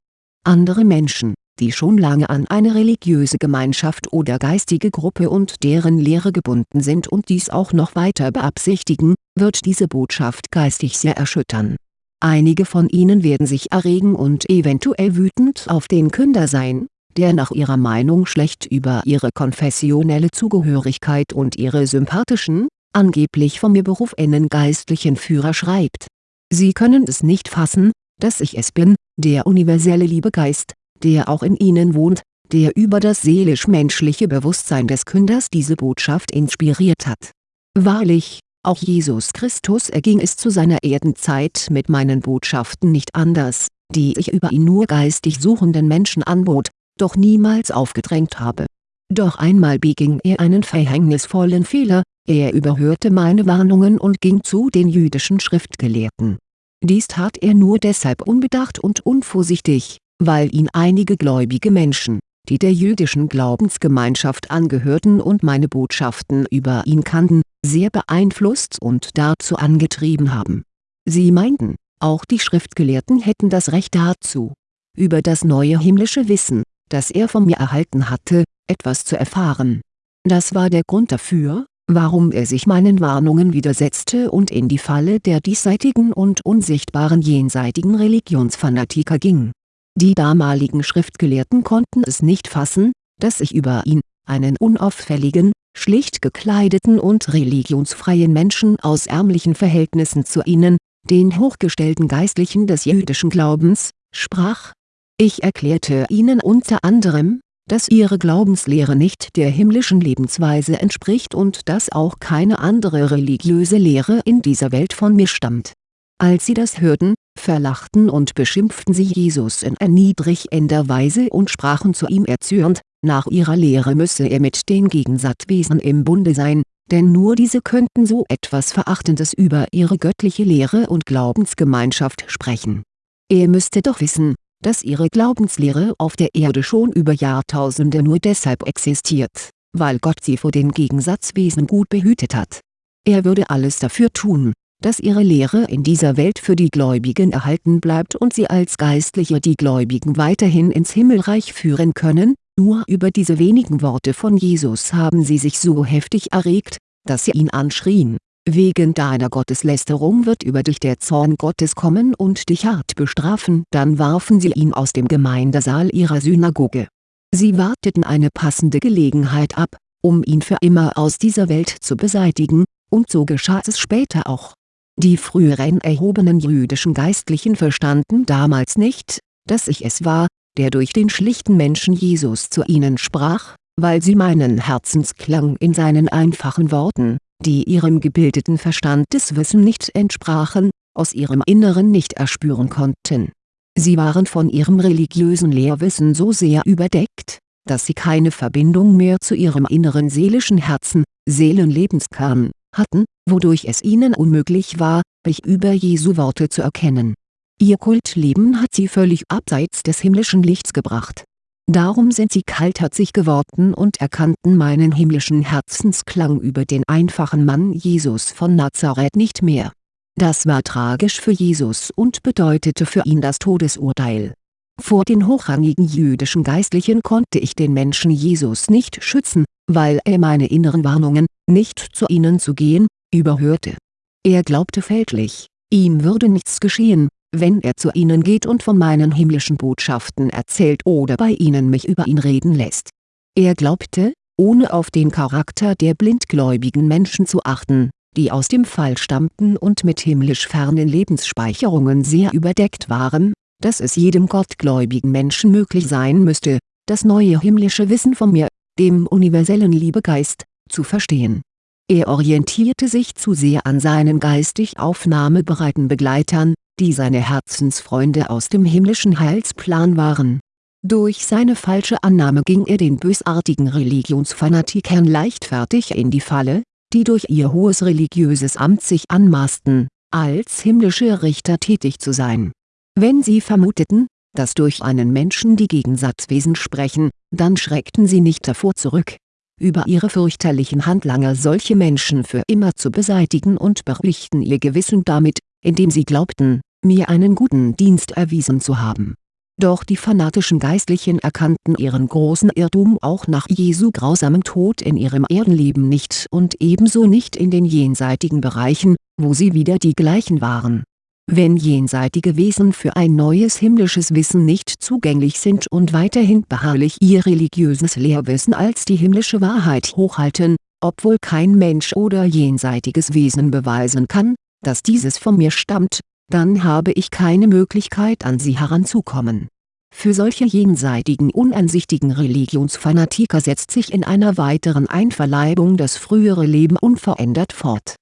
Andere Menschen, die schon lange an eine religiöse Gemeinschaft oder geistige Gruppe und deren Lehre gebunden sind und dies auch noch weiter beabsichtigen, wird diese Botschaft geistig sehr erschüttern. Einige von ihnen werden sich erregen und eventuell wütend auf den Künder sein, der nach ihrer Meinung schlecht über ihre konfessionelle Zugehörigkeit und ihre sympathischen, angeblich von mir berufenen geistlichen Führer schreibt Sie können es nicht fassen, dass ich es bin, der universelle Liebegeist, der auch in Ihnen wohnt, der über das seelisch-menschliche Bewusstsein des Künders diese Botschaft inspiriert hat. Wahrlich, auch Jesus Christus erging es zu seiner Erdenzeit mit meinen Botschaften nicht anders, die ich über ihn nur geistig suchenden Menschen anbot, doch niemals aufgedrängt habe. Doch einmal beging er einen verhängnisvollen Fehler, er überhörte meine Warnungen und ging zu den jüdischen Schriftgelehrten dies tat er nur deshalb unbedacht und unvorsichtig, weil ihn einige gläubige Menschen, die der jüdischen Glaubensgemeinschaft angehörten und meine Botschaften über ihn kannten, sehr beeinflusst und dazu angetrieben haben. Sie meinten, auch die Schriftgelehrten hätten das Recht dazu, über das neue himmlische Wissen, das er von mir erhalten hatte, etwas zu erfahren. Das war der Grund dafür, warum er sich meinen Warnungen widersetzte und in die Falle der diesseitigen und unsichtbaren jenseitigen Religionsfanatiker ging. Die damaligen Schriftgelehrten konnten es nicht fassen, dass ich über ihn, einen unauffälligen, schlicht gekleideten und religionsfreien Menschen aus ärmlichen Verhältnissen zu ihnen, den hochgestellten Geistlichen des jüdischen Glaubens, sprach. Ich erklärte ihnen unter anderem, dass ihre Glaubenslehre nicht der himmlischen Lebensweise entspricht und dass auch keine andere religiöse Lehre in dieser Welt von mir stammt. Als sie das hörten, verlachten und beschimpften sie Jesus in erniedrigender Weise und sprachen zu ihm erzürnt, nach ihrer Lehre müsse er mit den Gegensatzwesen im Bunde sein, denn nur diese könnten so etwas Verachtendes über ihre göttliche Lehre und Glaubensgemeinschaft sprechen. Er müsste doch wissen, dass ihre Glaubenslehre auf der Erde schon über Jahrtausende nur deshalb existiert, weil Gott sie vor den Gegensatzwesen gut behütet hat. Er würde alles dafür tun, dass ihre Lehre in dieser Welt für die Gläubigen erhalten bleibt und sie als Geistliche die Gläubigen weiterhin ins Himmelreich führen können, nur über diese wenigen Worte von Jesus haben sie sich so heftig erregt, dass sie ihn anschrien, wegen deiner Gotteslästerung wird über dich der Zorn Gottes kommen und dich hart bestrafen. Dann warfen sie ihn aus dem Gemeindesaal ihrer Synagoge. Sie warteten eine passende Gelegenheit ab, um ihn für immer aus dieser Welt zu beseitigen, und so geschah es später auch. Die früheren erhobenen jüdischen Geistlichen verstanden damals nicht, dass ich es war, der durch den schlichten Menschen Jesus zu ihnen sprach, weil sie meinen Herzensklang in seinen einfachen Worten, die ihrem gebildeten Verstandeswissen nicht entsprachen, aus ihrem Inneren nicht erspüren konnten. Sie waren von ihrem religiösen Lehrwissen so sehr überdeckt, dass sie keine Verbindung mehr zu ihrem inneren seelischen Herzen, Seelenlebenskern, hatten, wodurch es ihnen unmöglich war, mich über Jesu Worte zu erkennen. Ihr Kultleben hat sie völlig abseits des himmlischen Lichts gebracht. Darum sind sie kaltherzig geworden und erkannten meinen himmlischen Herzensklang über den einfachen Mann Jesus von Nazareth nicht mehr. Das war tragisch für Jesus und bedeutete für ihn das Todesurteil. Vor den hochrangigen jüdischen Geistlichen konnte ich den Menschen Jesus nicht schützen, weil er meine inneren Warnungen, nicht zu ihnen zu gehen, überhörte. Er glaubte fälschlich, ihm würde nichts geschehen, wenn er zu ihnen geht und von meinen himmlischen Botschaften erzählt oder bei ihnen mich über ihn reden lässt. Er glaubte, ohne auf den Charakter der blindgläubigen Menschen zu achten, die aus dem Fall stammten und mit himmlisch fernen Lebensspeicherungen sehr überdeckt waren, dass es jedem gottgläubigen Menschen möglich sein müsste, das neue himmlische Wissen von mir, dem universellen Liebegeist, zu verstehen. Er orientierte sich zu sehr an seinen geistig aufnahmebereiten Begleitern, die seine Herzensfreunde aus dem himmlischen Heilsplan waren. Durch seine falsche Annahme ging er den bösartigen Religionsfanatikern leichtfertig in die Falle, die durch ihr hohes religiöses Amt sich anmaßten, als himmlische Richter tätig zu sein wenn sie vermuteten, dass durch einen Menschen die Gegensatzwesen sprechen, dann schreckten sie nicht davor zurück, über ihre fürchterlichen Handlanger solche Menschen für immer zu beseitigen und beruhigten ihr Gewissen damit, indem sie glaubten, mir einen guten Dienst erwiesen zu haben. Doch die fanatischen Geistlichen erkannten ihren großen Irrtum auch nach Jesu grausamem Tod in ihrem Erdenleben nicht und ebenso nicht in den jenseitigen Bereichen, wo sie wieder die gleichen waren wenn jenseitige Wesen für ein neues himmlisches Wissen nicht zugänglich sind und weiterhin beharrlich ihr religiöses Lehrwissen als die himmlische Wahrheit hochhalten, obwohl kein Mensch oder jenseitiges Wesen beweisen kann, dass dieses von mir stammt, dann habe ich keine Möglichkeit an sie heranzukommen. Für solche jenseitigen unansichtigen Religionsfanatiker setzt sich in einer weiteren Einverleibung das frühere Leben unverändert fort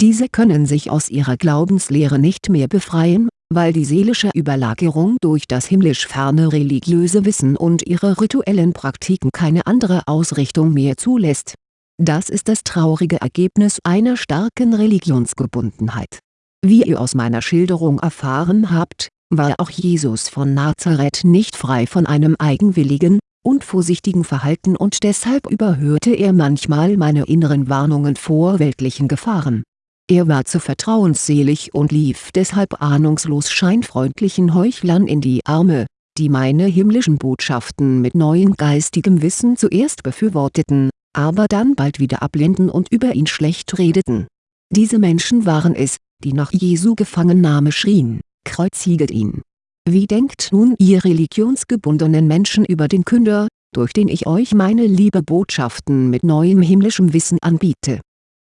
diese können sich aus ihrer Glaubenslehre nicht mehr befreien, weil die seelische Überlagerung durch das himmlisch ferne religiöse Wissen und ihre rituellen Praktiken keine andere Ausrichtung mehr zulässt. Das ist das traurige Ergebnis einer starken Religionsgebundenheit. Wie ihr aus meiner Schilderung erfahren habt, war auch Jesus von Nazareth nicht frei von einem eigenwilligen, unvorsichtigen Verhalten und deshalb überhörte er manchmal meine inneren Warnungen vor weltlichen Gefahren er war zu vertrauensselig und lief deshalb ahnungslos scheinfreundlichen Heuchlern in die Arme, die meine himmlischen Botschaften mit neuem geistigem Wissen zuerst befürworteten, aber dann bald wieder ablehnten und über ihn schlecht redeten. Diese Menschen waren es, die nach Jesu Gefangennahme schrien, kreuziget ihn! Wie denkt nun ihr religionsgebundenen Menschen über den Künder, durch den ich euch meine liebe Botschaften mit neuem himmlischem Wissen anbiete?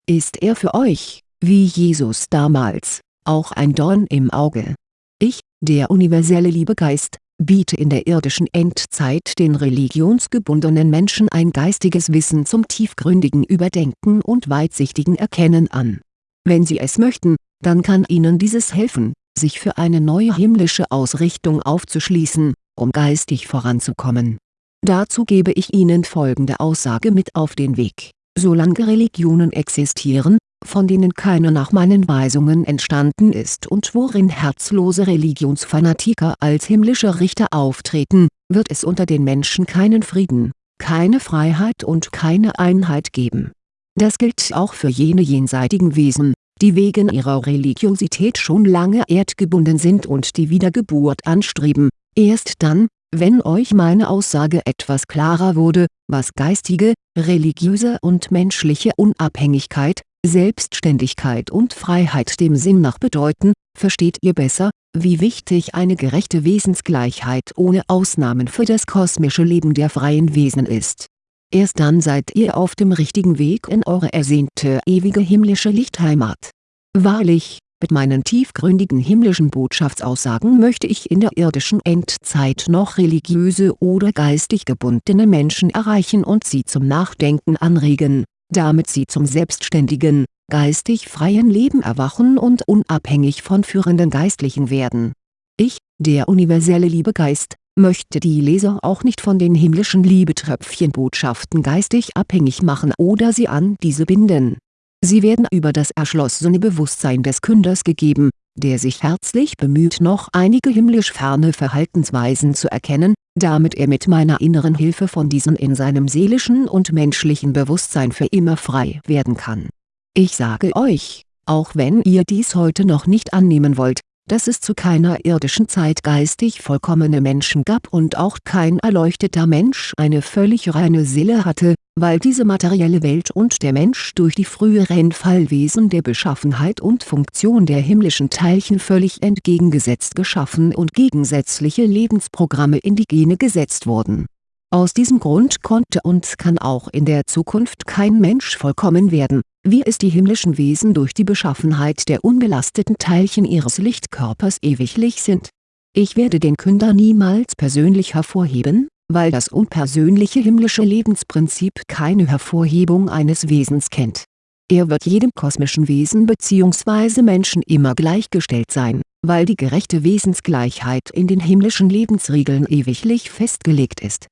Ist er für euch, wie Jesus damals, auch ein Dorn im Auge. Ich, der universelle Liebegeist, biete in der irdischen Endzeit den religionsgebundenen Menschen ein geistiges Wissen zum tiefgründigen Überdenken und weitsichtigen Erkennen an. Wenn sie es möchten, dann kann ihnen dieses helfen, sich für eine neue himmlische Ausrichtung aufzuschließen, um geistig voranzukommen. Dazu gebe ich ihnen folgende Aussage mit auf den Weg. Solange Religionen existieren, von denen keine nach meinen Weisungen entstanden ist und worin herzlose Religionsfanatiker als himmlische Richter auftreten, wird es unter den Menschen keinen Frieden, keine Freiheit und keine Einheit geben. Das gilt auch für jene jenseitigen Wesen, die wegen ihrer Religiosität schon lange erdgebunden sind und die Wiedergeburt anstreben. Erst dann, wenn euch meine Aussage etwas klarer wurde, was geistige, religiöse und menschliche Unabhängigkeit, Selbstständigkeit und Freiheit dem Sinn nach bedeuten, versteht ihr besser, wie wichtig eine gerechte Wesensgleichheit ohne Ausnahmen für das kosmische Leben der freien Wesen ist. Erst dann seid ihr auf dem richtigen Weg in eure ersehnte ewige himmlische Lichtheimat. Wahrlich, mit meinen tiefgründigen himmlischen Botschaftsaussagen möchte ich in der irdischen Endzeit noch religiöse oder geistig gebundene Menschen erreichen und sie zum Nachdenken anregen, damit sie zum selbstständigen, geistig freien Leben erwachen und unabhängig von führenden Geistlichen werden. Ich, der universelle Liebegeist, möchte die Leser auch nicht von den himmlischen Liebetröpfchenbotschaften geistig abhängig machen oder sie an diese binden. Sie werden über das erschlossene Bewusstsein des Künders gegeben, der sich herzlich bemüht noch einige himmlisch ferne Verhaltensweisen zu erkennen, damit er mit meiner inneren Hilfe von diesen in seinem seelischen und menschlichen Bewusstsein für immer frei werden kann. Ich sage euch, auch wenn ihr dies heute noch nicht annehmen wollt, dass es zu keiner irdischen Zeit geistig vollkommene Menschen gab und auch kein erleuchteter Mensch eine völlig reine Seele hatte, weil diese materielle Welt und der Mensch durch die früheren Fallwesen der Beschaffenheit und Funktion der himmlischen Teilchen völlig entgegengesetzt geschaffen und gegensätzliche Lebensprogramme in die Gene gesetzt wurden. Aus diesem Grund konnte und kann auch in der Zukunft kein Mensch vollkommen werden wie es die himmlischen Wesen durch die Beschaffenheit der unbelasteten Teilchen ihres Lichtkörpers ewiglich sind. Ich werde den Künder niemals persönlich hervorheben, weil das unpersönliche himmlische Lebensprinzip keine Hervorhebung eines Wesens kennt. Er wird jedem kosmischen Wesen bzw. Menschen immer gleichgestellt sein, weil die gerechte Wesensgleichheit in den himmlischen Lebensregeln ewiglich festgelegt ist.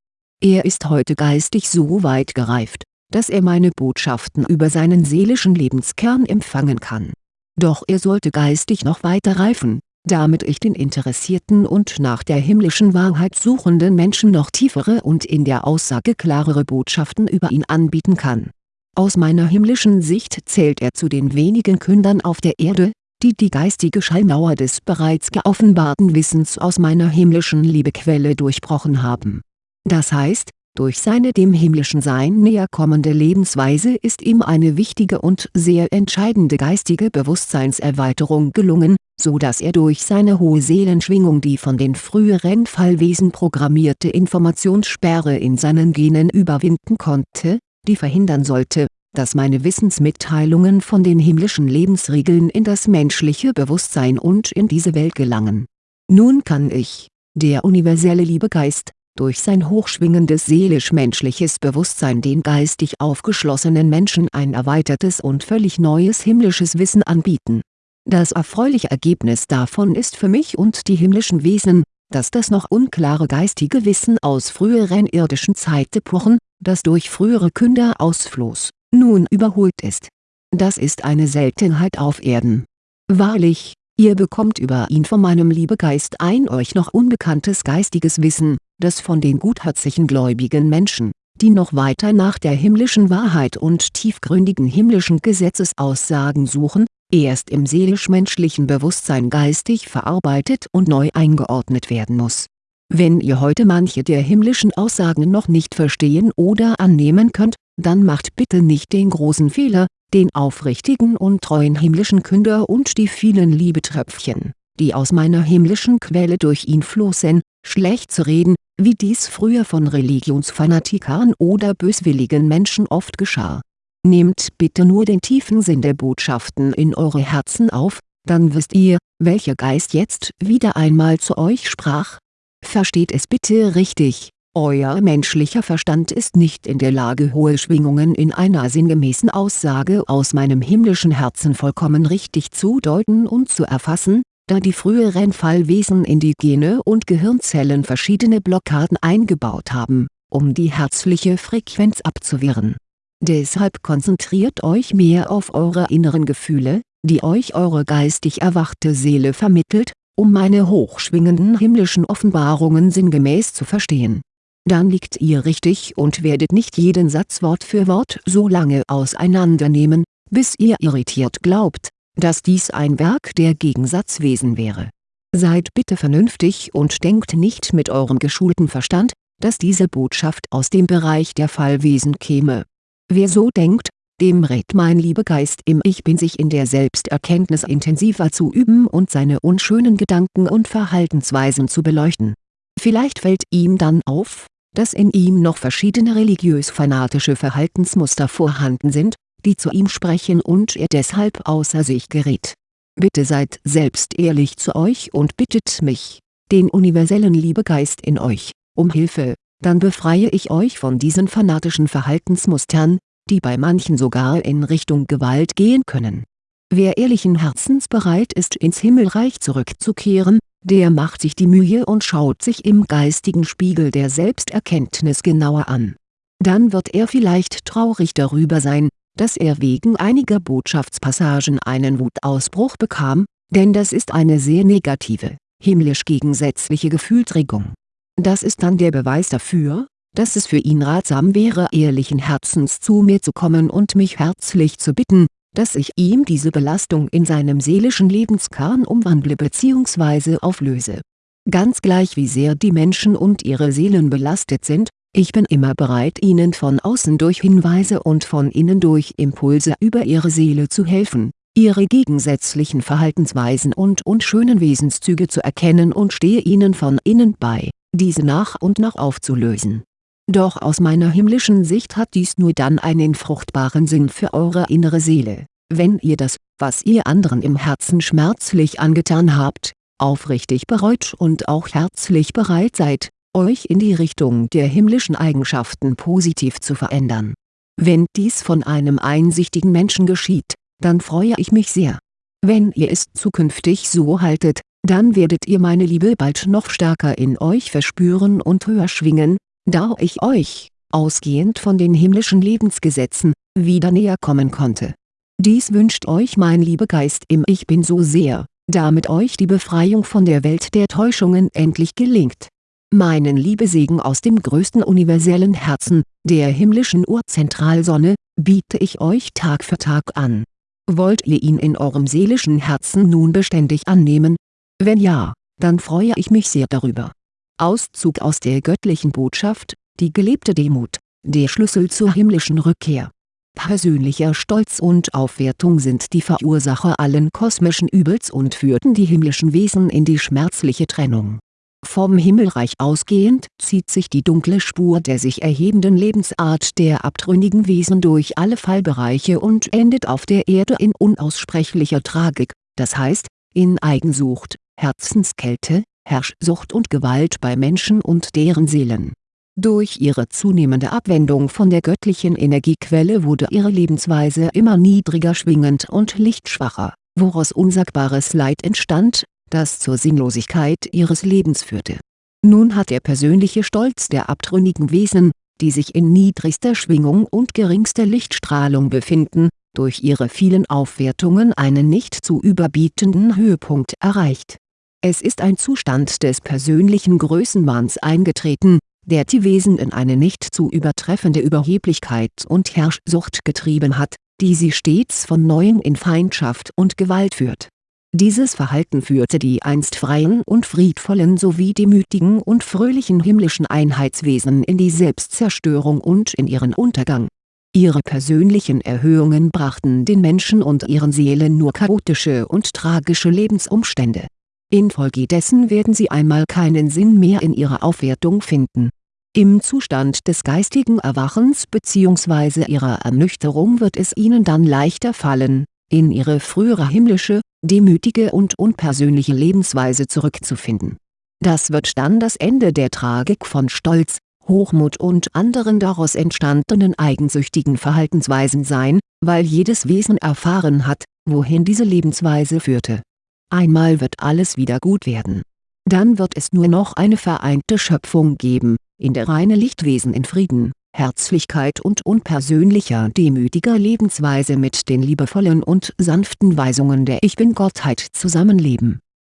Er ist heute geistig so weit gereift, dass er meine Botschaften über seinen seelischen Lebenskern empfangen kann. Doch er sollte geistig noch weiter reifen, damit ich den interessierten und nach der himmlischen Wahrheit suchenden Menschen noch tiefere und in der Aussage klarere Botschaften über ihn anbieten kann. Aus meiner himmlischen Sicht zählt er zu den wenigen Kündern auf der Erde, die die geistige Schallmauer des bereits geoffenbarten Wissens aus meiner himmlischen Liebequelle durchbrochen haben. Das heißt, durch seine dem himmlischen Sein näher kommende Lebensweise ist ihm eine wichtige und sehr entscheidende geistige Bewusstseinserweiterung gelungen, so dass er durch seine hohe Seelenschwingung die von den früheren Fallwesen programmierte Informationssperre in seinen Genen überwinden konnte, die verhindern sollte, dass meine Wissensmitteilungen von den himmlischen Lebensregeln in das menschliche Bewusstsein und in diese Welt gelangen. Nun kann ich, der universelle Liebegeist, durch sein hochschwingendes seelisch-menschliches Bewusstsein den geistig aufgeschlossenen Menschen ein erweitertes und völlig neues himmlisches Wissen anbieten. Das erfreuliche Ergebnis davon ist für mich und die himmlischen Wesen, dass das noch unklare geistige Wissen aus früheren irdischen Zeitepochen, das durch frühere Künder ausfloß, nun überholt ist. Das ist eine Seltenheit auf Erden. Wahrlich, Ihr bekommt über ihn von meinem Liebegeist ein euch noch unbekanntes geistiges Wissen, das von den gutherzigen gläubigen Menschen, die noch weiter nach der himmlischen Wahrheit und tiefgründigen himmlischen Gesetzesaussagen suchen, erst im seelisch-menschlichen Bewusstsein geistig verarbeitet und neu eingeordnet werden muss. Wenn ihr heute manche der himmlischen Aussagen noch nicht verstehen oder annehmen könnt, dann macht bitte nicht den großen Fehler, den aufrichtigen und treuen himmlischen Künder und die vielen Liebetröpfchen, die aus meiner himmlischen Quelle durch ihn flossen, schlecht zu reden, wie dies früher von Religionsfanatikern oder böswilligen Menschen oft geschah. Nehmt bitte nur den tiefen Sinn der Botschaften in eure Herzen auf, dann wisst ihr, welcher Geist jetzt wieder einmal zu euch sprach. Versteht es bitte richtig euer menschlicher Verstand ist nicht in der Lage hohe Schwingungen in einer sinngemäßen Aussage aus meinem himmlischen Herzen vollkommen richtig zu deuten und zu erfassen, da die früheren Fallwesen in die Gene und Gehirnzellen verschiedene Blockaden eingebaut haben, um die herzliche Frequenz abzuwehren. Deshalb konzentriert euch mehr auf eure inneren Gefühle, die euch eure geistig erwachte Seele vermittelt, um meine hochschwingenden himmlischen Offenbarungen sinngemäß zu verstehen dann liegt ihr richtig und werdet nicht jeden Satz Wort für Wort so lange auseinandernehmen, bis ihr irritiert glaubt, dass dies ein Werk der Gegensatzwesen wäre. Seid bitte vernünftig und denkt nicht mit eurem geschulten Verstand, dass diese Botschaft aus dem Bereich der Fallwesen käme. Wer so denkt, dem rät mein Liebegeist im Ich Bin sich in der Selbsterkenntnis intensiver zu üben und seine unschönen Gedanken und Verhaltensweisen zu beleuchten. Vielleicht fällt ihm dann auf, dass in ihm noch verschiedene religiös-fanatische Verhaltensmuster vorhanden sind, die zu ihm sprechen und er deshalb außer sich gerät. Bitte seid selbst ehrlich zu euch und bittet mich, den universellen Liebegeist in euch, um Hilfe, dann befreie ich euch von diesen fanatischen Verhaltensmustern, die bei manchen sogar in Richtung Gewalt gehen können. Wer ehrlichen Herzens bereit ist ins Himmelreich zurückzukehren, der macht sich die Mühe und schaut sich im geistigen Spiegel der Selbsterkenntnis genauer an. Dann wird er vielleicht traurig darüber sein, dass er wegen einiger Botschaftspassagen einen Wutausbruch bekam, denn das ist eine sehr negative, himmlisch gegensätzliche Gefühlsregung. Das ist dann der Beweis dafür, dass es für ihn ratsam wäre ehrlichen Herzens zu mir zu kommen und mich herzlich zu bitten, dass ich ihm diese Belastung in seinem seelischen Lebenskern umwandle bzw. auflöse. Ganz gleich wie sehr die Menschen und ihre Seelen belastet sind, ich bin immer bereit ihnen von außen durch Hinweise und von innen durch Impulse über ihre Seele zu helfen, ihre gegensätzlichen Verhaltensweisen und unschönen Wesenszüge zu erkennen und stehe ihnen von innen bei, diese nach und nach aufzulösen. Doch aus meiner himmlischen Sicht hat dies nur dann einen fruchtbaren Sinn für eure innere Seele, wenn ihr das, was ihr anderen im Herzen schmerzlich angetan habt, aufrichtig bereut und auch herzlich bereit seid, euch in die Richtung der himmlischen Eigenschaften positiv zu verändern. Wenn dies von einem einsichtigen Menschen geschieht, dann freue ich mich sehr. Wenn ihr es zukünftig so haltet, dann werdet ihr meine Liebe bald noch stärker in euch verspüren und höher schwingen, da ich euch, ausgehend von den himmlischen Lebensgesetzen, wieder näher kommen konnte. Dies wünscht euch mein Liebegeist im Ich Bin so sehr, damit euch die Befreiung von der Welt der Täuschungen endlich gelingt meinen Liebesegen aus dem größten universellen Herzen, der himmlischen Urzentralsonne, biete ich euch Tag für Tag an. Wollt ihr ihn in eurem seelischen Herzen nun beständig annehmen? Wenn ja, dann freue ich mich sehr darüber. Auszug aus der göttlichen Botschaft, die gelebte Demut, der Schlüssel zur himmlischen Rückkehr. Persönlicher Stolz und Aufwertung sind die Verursacher allen kosmischen Übels und führten die himmlischen Wesen in die schmerzliche Trennung vom Himmelreich ausgehend zieht sich die dunkle Spur der sich erhebenden Lebensart der abtrünnigen Wesen durch alle Fallbereiche und endet auf der Erde in unaussprechlicher Tragik, das heißt, in Eigensucht, Herzenskälte, Herrschsucht und Gewalt bei Menschen und deren Seelen. Durch ihre zunehmende Abwendung von der göttlichen Energiequelle wurde ihre Lebensweise immer niedriger schwingend und lichtschwacher, woraus unsagbares Leid entstand das zur Sinnlosigkeit ihres Lebens führte. Nun hat der persönliche Stolz der abtrünnigen Wesen, die sich in niedrigster Schwingung und geringster Lichtstrahlung befinden, durch ihre vielen Aufwertungen einen nicht zu überbietenden Höhepunkt erreicht. Es ist ein Zustand des persönlichen Größenwahns eingetreten, der die Wesen in eine nicht zu übertreffende Überheblichkeit und Herrschsucht getrieben hat, die sie stets von Neuem in Feindschaft und Gewalt führt dieses Verhalten führte die einst freien und friedvollen sowie demütigen und fröhlichen himmlischen Einheitswesen in die Selbstzerstörung und in ihren Untergang. Ihre persönlichen Erhöhungen brachten den Menschen und ihren Seelen nur chaotische und tragische Lebensumstände. Infolgedessen werden sie einmal keinen Sinn mehr in ihrer Aufwertung finden. Im Zustand des geistigen Erwachens bzw. ihrer Ernüchterung wird es ihnen dann leichter fallen, in ihre frühere himmlische, demütige und unpersönliche Lebensweise zurückzufinden. Das wird dann das Ende der Tragik von Stolz, Hochmut und anderen daraus entstandenen eigensüchtigen Verhaltensweisen sein, weil jedes Wesen erfahren hat, wohin diese Lebensweise führte. Einmal wird alles wieder gut werden. Dann wird es nur noch eine vereinte Schöpfung geben, in der reine Lichtwesen in Frieden, Herzlichkeit und unpersönlicher demütiger Lebensweise mit den liebevollen und sanften Weisungen der Ich Bin-Gottheit zusammenleben